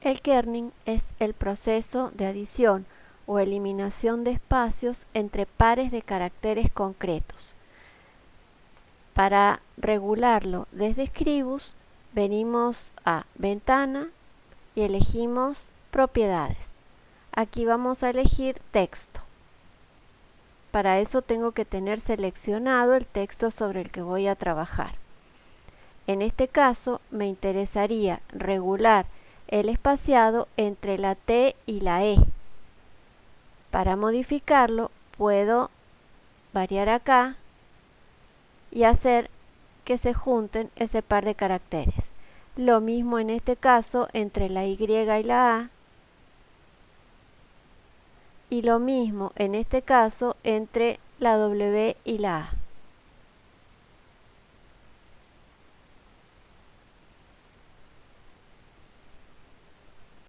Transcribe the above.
El kerning es el proceso de adición o eliminación de espacios entre pares de caracteres concretos. Para regularlo desde Scribus, venimos a Ventana y elegimos Propiedades. Aquí vamos a elegir Texto. Para eso tengo que tener seleccionado el texto sobre el que voy a trabajar. En este caso me interesaría regular el espaciado entre la T y la E. Para modificarlo puedo variar acá y hacer que se junten ese par de caracteres. Lo mismo en este caso entre la Y y la A. Y lo mismo en este caso entre la W y la A.